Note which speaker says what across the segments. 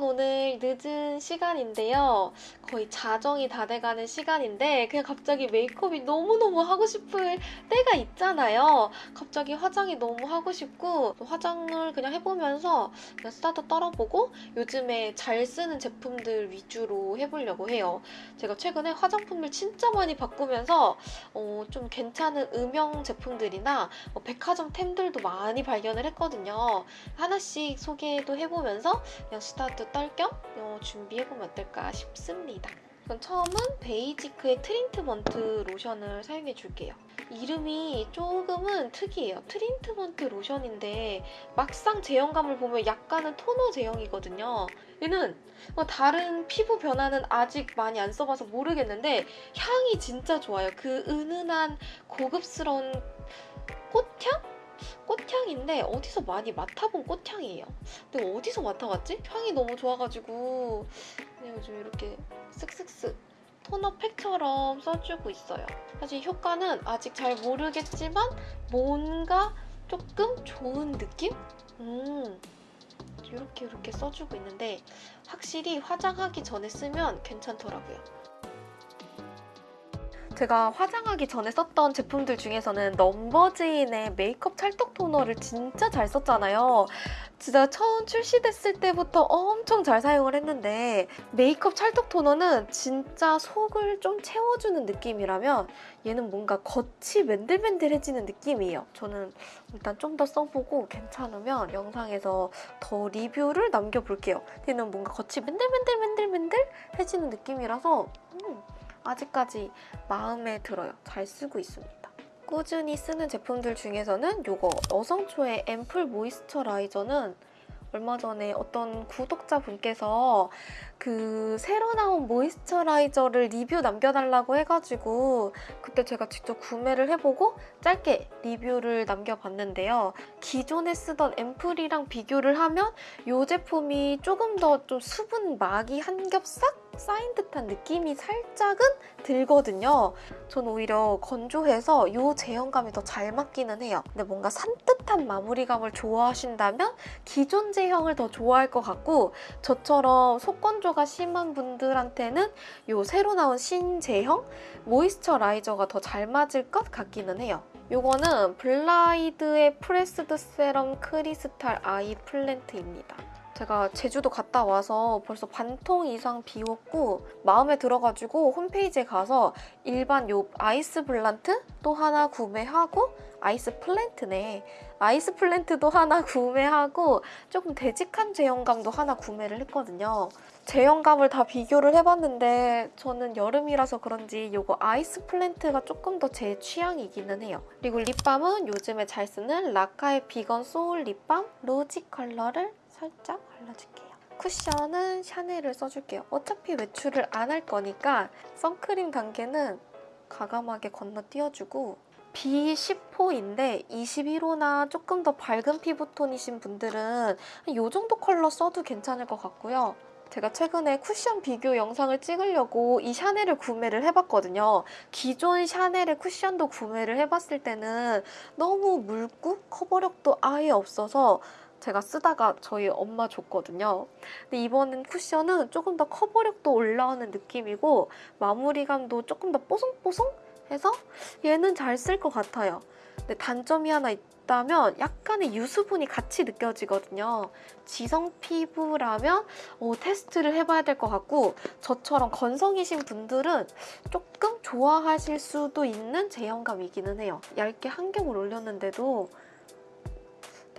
Speaker 1: 여러분 오늘 늦은 시간인데요. 거의 자정이 다 돼가는 시간인데 그냥 갑자기 메이크업이 너무너무 하고 싶을 때가 있잖아요. 갑자기 화장이 너무 하고 싶고 화장을 그냥 해보면서 그냥 스타트 떨어보고 요즘에 잘 쓰는 제품들 위주로 해보려고 해요. 제가 최근에 화장품을 진짜 많이 바꾸면서 어, 좀 괜찮은 음영 제품들이나 어, 백화점 템들도 많이 발견을 했거든요. 하나씩 소개도 해보면서 그냥 수다도 떨 겸 어, 준비해보면 어떨까 싶습니다. 그럼 처음은 베이지크의 트리트먼트 로션을 사용해 줄게요. 이름이 조금은 특이해요. 트리트먼트 로션인데 막상 제형감을 보면 약간은 토너 제형이거든요. 얘는 뭐 다른 피부 변화는 아직 많이 안 써봐서 모르겠는데 향이 진짜 좋아요. 그 은은한 고급스러운 꽃향? 꽃향인데 어디서 많이 맡아본 꽃향이에요. 근데 어디서 맡아봤지? 향이 너무 좋아가지고 그냥 요즘 이렇게 쓱쓱쓱 토너 팩처럼 써주고 있어요. 사실 효과는 아직 잘 모르겠지만 뭔가 조금 좋은 느낌? 음, 이렇게 이렇게 써주고 있는데 확실히 화장하기 전에 쓰면 괜찮더라고요. 제가 화장하기 전에 썼던 제품들 중에서는 넘버즈인의 메이크업 찰떡 토너를 진짜 잘 썼잖아요. 진짜 처음 출시됐을 때부터 엄청 잘 사용을 했는데 메이크업 찰떡 토너는 진짜 속을 좀 채워주는 느낌이라면 얘는 뭔가 겉이 맨들맨들해지는 느낌이에요. 저는 일단 좀 더 써보고 괜찮으면 영상에서 더 리뷰를 남겨볼게요. 얘는 뭔가 겉이 맨들맨들맨들맨들해지는 느낌이라서 음, 아직까지 마음에 들어요. 잘 쓰고 있습니다. 꾸준히 쓰는 제품들 중에서는 이거 어성초의 앰플 모이스처라이저는 얼마 전에 어떤 구독자분께서 그 새로 나온 모이스처라이저를 리뷰 남겨달라고 해가지고 그때 제가 직접 구매를 해보고 짧게 리뷰를 남겨봤는데요. 기존에 쓰던 앰플이랑 비교를 하면 이 제품이 조금 더 좀 수분 막이 한 겹 싹 쌓인 듯한 느낌이 살짝은 들거든요. 전 오히려 건조해서 이 제형감이 더 잘 맞기는 해요. 근데 뭔가 산뜻한 마무리감을 좋아하신다면 기존 제형을 더 좋아할 것 같고 저처럼 속건조가 심한 분들한테는 이 새로 나온 신제형 moisturizer가 더 잘 맞을 것 같기는 해요. 이거는 블라이드의 pressed serum crystal ice plant입니다. 제가 제주도 갔다 와서 벌써 반통 이상 비웠고 마음에 들어가지고 홈페이지에 가서 일반 요 ice plant 또 하나 구매하고 ice plant네. ice plant도 하나 구매하고 조금 되직한 제형감도 하나 구매를 했거든요. 제형감을 다 비교를 해봤는데 저는 여름이라서 그런지 이거 ice plant가 조금 더 제 취향이기는 해요. 그리고 립밤은 요즘에 잘 쓰는 라카의 비건 소울 립밤 rosy 컬러를 살짝 발라줄게요. 쿠션은 샤넬을 써줄게요. 어차피 외출을 안 할 거니까 선크림 단계는 가감하게 건너뛰어주고 B10호인데 21호나 조금 더 밝은 피부톤이신 분들은 이 정도 컬러 써도 괜찮을 것 같고요. 제가 최근에 쿠션 비교 영상을 찍으려고 이 샤넬을 구매를 해봤거든요. 기존 샤넬의 쿠션도 구매를 해봤을 때는 너무 묽고 커버력도 아예 없어서 제가 쓰다가 저희 엄마 줬거든요. 근데 이번엔 쿠션은 조금 더 커버력도 올라오는 느낌이고 마무리감도 조금 더 뽀송뽀송 해서 얘는 잘 쓸 것 같아요. 근데 단점이 하나 있다면 약간의 유수분이 같이 느껴지거든요. 지성 피부라면 어, 테스트를 해봐야 될 것 같고 저처럼 건성이신 분들은 조금 좋아하실 수도 있는 제형감이기는 해요. 얇게 한 겹을 올렸는데도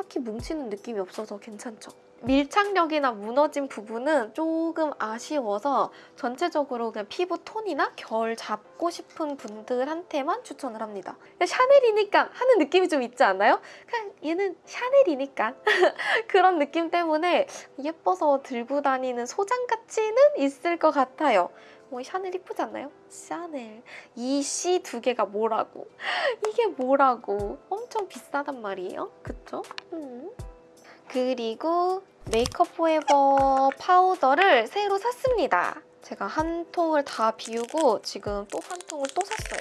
Speaker 1: 딱히 뭉치는 느낌이 없어서 괜찮죠? 밀착력이나 무너진 부분은 조금 아쉬워서 전체적으로 그냥 피부 톤이나 결 잡고 싶은 분들한테만 추천을 합니다. 샤넬이니까 하는 느낌이 좀 있지 않나요? 그냥 얘는 샤넬이니까 그런 느낌 때문에 예뻐서 들고 다니는 소장 가치는 있을 것 같아요. 뭐 샤넬 이쁘지 않나요? 샤넬 이 C 두 개가 뭐라고 이게 뭐라고 엄청 비싸단 말이에요 그 쵸? 음. 그리고 메이크업 포에버 파우더를 새로 샀습니다 제가 한 통을 다 비우고 지금 또 한 통을 또 샀어요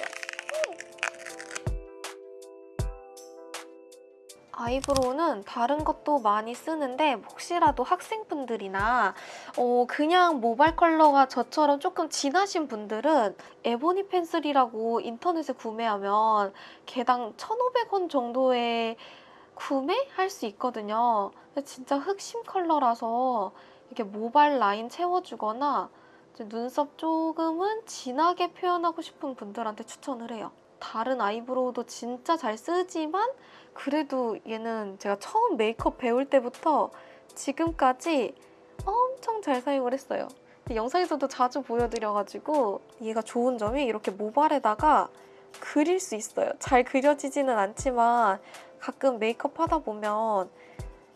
Speaker 1: 아이브로우는 다른 것도 많이 쓰는데 혹시라도 학생분들이나 어, 그냥 모발 컬러가 저처럼 조금 진하신 분들은 에보니 펜슬이라고 인터넷에 구매하면 개당 1,500원 정도에 구매할 수 있거든요. 진짜 흑심 컬러라서 이렇게 모발 라인 채워주거나 눈썹 조금은 진하게 표현하고 싶은 분들한테 추천을 해요. 다른 아이브로우도 진짜 잘 쓰지만 그래도 얘는 제가 처음 메이크업 배울 때부터 지금까지 엄청 잘 사용을 했어요. 영상에서도 자주 보여드려가지고 얘가 좋은 점이 이렇게 모발에다가 그릴 수 있어요. 잘 그려지지는 않지만 가끔 메이크업 하다 보면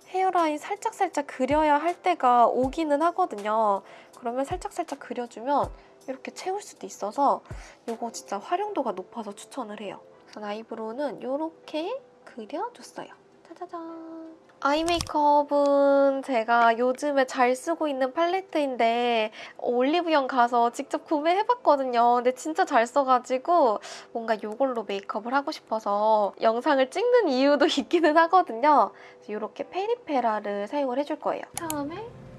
Speaker 1: 헤어라인 살짝살짝 그려야 할 때가 오기는 하거든요. 그러면 살짝살짝 그려주면 이렇게 채울 수도 있어서 이거 진짜 활용도가 높아서 추천을 해요. 우선 아이브로우는 이렇게 그려줬어요. 짜자잔. 아이 메이크업은 제가 요즘에 잘 쓰고 있는 팔레트인데 올리브영 가서 직접 구매해봤거든요. 근데 진짜 잘 써가지고 뭔가 이걸로 메이크업을 하고 싶어서 영상을 찍는 이유도 있기는 하거든요. 이렇게 페리페라를 사용을 해줄 거예요. 처음에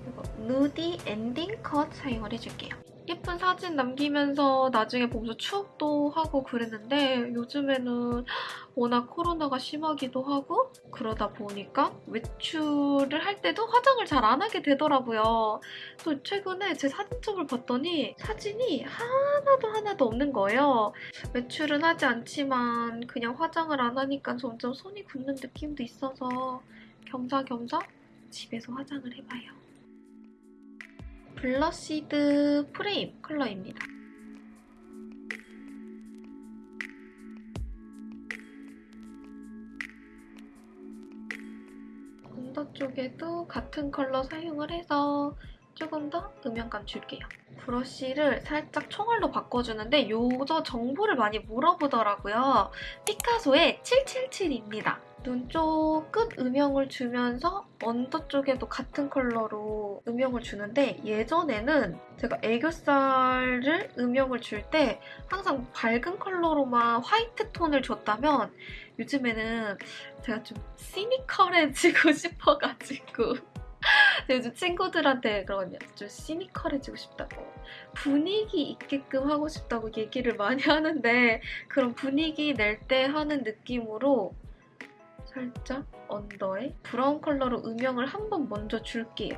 Speaker 1: 이거 누디 엔딩 컷 사용을 해줄게요. 예쁜 사진 남기면서 나중에 보면서 추억도 하고 그랬는데 요즘에는 워낙 코로나가 심하기도 하고 그러다 보니까 외출을 할 때도 화장을 잘 안 하게 되더라고요. 또 최근에 제 사진첩을 봤더니 사진이 하나도 하나도 없는 거예요. 외출은 하지 않지만 그냥 화장을 안 하니까 점점 손이 굳는 느낌도 있어서 겸사겸사 집에서 화장을 해봐요. blushed frame 컬러입니다. under 쪽에도 같은 컬러 사용을 해서 조금 더 음영감 줄게요. 브러쉬를 살짝 총알로 바꿔주는데 요거 정보를 많이 물어보더라고요. 피카소의 777입니다. 눈 쪽 끝 음영을 주면서 언더 쪽에도 같은 컬러로 음영을 주는데 예전에는 제가 애교살을 음영을 줄 때 항상 밝은 컬러로만 화이트 톤을 줬다면 요즘에는 제가 좀 시니컬해지고 싶어가지고 요즘 친구들한테 그러거든요. 좀 시니컬해지고 싶다고 분위기 있게끔 하고 싶다고 얘기를 많이 하는데 그런 분위기 낼 때 하는 느낌으로 살짝 under에 브라운 컬러로 음영을 한 번 먼저 줄게요.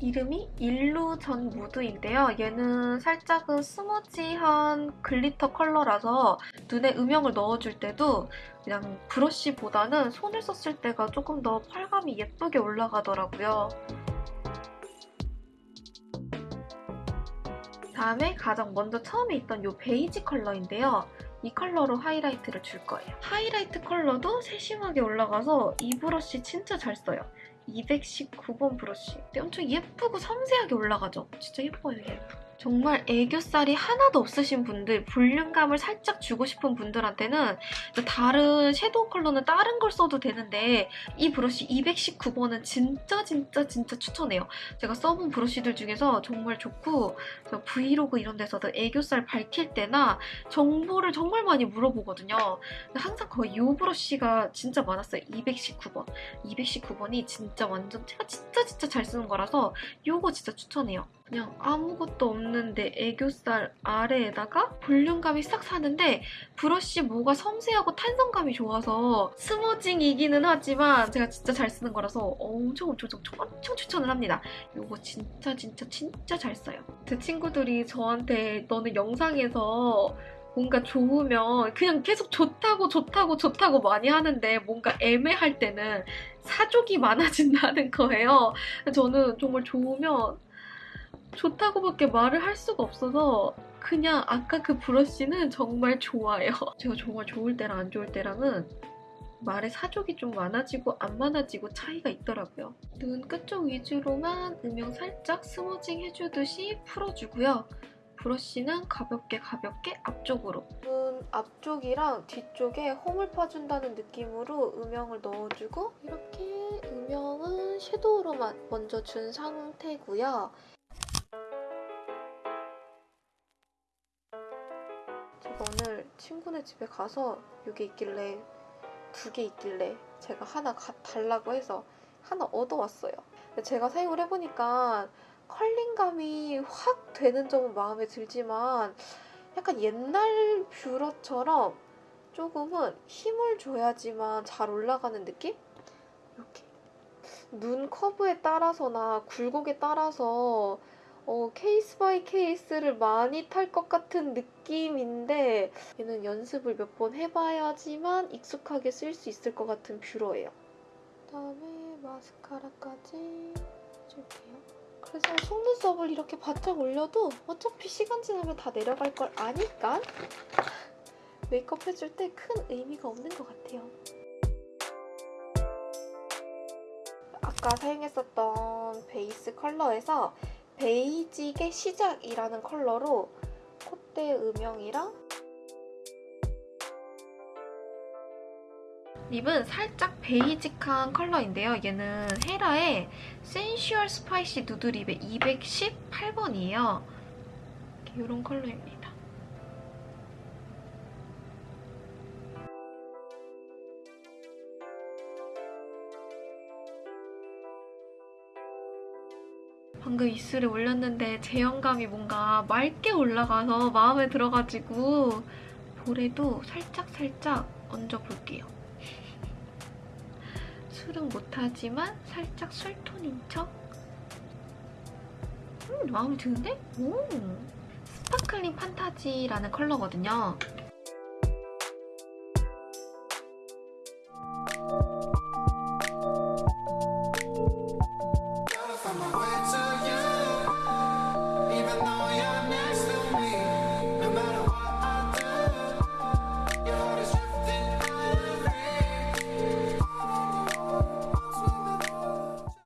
Speaker 1: 이름이 illusion mood인데요. 얘는 살짝은 smudge한 glitter 컬러라서 눈에 음영을 넣어줄 때도 그냥 브러쉬보다는 손을 썼을 때가 조금 더 펄감이 예쁘게 올라가더라고요. 다음에 가장 먼저 처음에 있던 이 베이지 컬러인데요. 이 컬러로 하이라이트를 줄 거예요. 하이라이트 컬러도 세심하게 올라가서 이 브러쉬 진짜 잘 써요. 219번 브러쉬. 엄청 예쁘고 섬세하게 올라가죠? 진짜 예뻐요, 얘. 정말 애교살이 하나도 없으신 분들, 볼륨감을 살짝 주고 싶은 분들한테는 다른 섀도우 컬러는 다른 걸 써도 되는데 이 브러쉬 219번은 진짜 진짜 진짜 추천해요. 제가 써본 브러쉬들 중에서 정말 좋고 브이로그 이런 데서도 애교살 밝힐 때나 정보를 정말 많이 물어보거든요. 항상 거의 이 브러쉬가 진짜 많았어요. 219번. 219번이 진짜 완전 제가 진짜 진짜 잘 쓰는 거라서 이거 진짜 추천해요. 그냥 아무것도 없는데 애교살 아래에다가 볼륨감이 싹 사는데 브러쉬 뭐가 섬세하고 탄성감이 좋아서 스모징이기는 하지만 제가 진짜 잘 쓰는 거라서 엄청 엄청 엄청, 엄청 추천을 합니다. 이거 진짜 진짜 진짜 잘 써요. 제 친구들이 저한테 너는 영상에서 뭔가 좋으면 그냥 계속 좋다고 좋다고 좋다고 많이 하는데 뭔가 애매할 때는 사족이 많아진다는 거예요. 저는 정말 좋으면 좋다고밖에 말을 할 수가 없어서 그냥 아까 그 브러쉬는 정말 좋아요. 제가 정말 좋을 때랑 안 좋을 때랑은 말에 사족이 좀 많아지고 안 많아지고 차이가 있더라고요. 눈 끝쪽 위주로만 음영 살짝 스머징 해주듯이 풀어주고요. 브러쉬는 가볍게 가볍게 앞쪽으로 눈 앞쪽이랑 뒤쪽에 홈을 파준다는 느낌으로 음영을 넣어주고 이렇게 음영은 섀도우로만 먼저 준 상태고요. 친구네 집에 가서 이게 있길래 두 개 있길래 제가 하나 가, 달라고 해서 하나 얻어왔어요. 제가 사용을 해보니까 curling감이 확 되는 점은 마음에 들지만 약간 옛날 뷰러처럼 조금은 힘을 줘야지만 잘 올라가는 느낌? 이렇게 눈 커브에 따라서나 굴곡에 따라서 어, case by case를 많이 탈 것 같은 느낌인데 얘는 연습을 몇 번 해봐야지만 익숙하게 쓸 수 있을 것 같은 뷰러예요. 그다음에 마스카라까지 해줄게요. 그래서 속눈썹을 이렇게 바짝 올려도 어차피 시간 지나면 다 내려갈 걸 아니까 메이크업 해줄 때 큰 의미가 없는 것 같아요. 아까 사용했었던 베이스 컬러에서 베이직의 시작이라는 컬러로 콧대 음영이랑 lip은 살짝 basic한 컬러인데요. 얘는 헤라의 sensual spicy nude lip의 218번이에요. 이런 컬러입니다. 방금 입술에 올렸는데 제형감이 뭔가 맑게 올라가서 마음에 들어가지고 볼에도 살짝살짝 얹어볼게요. 술은 못하지만 살짝 술톤인 척? 음, 마음에 드는데? 오! sparkling fantasy라는 컬러거든요.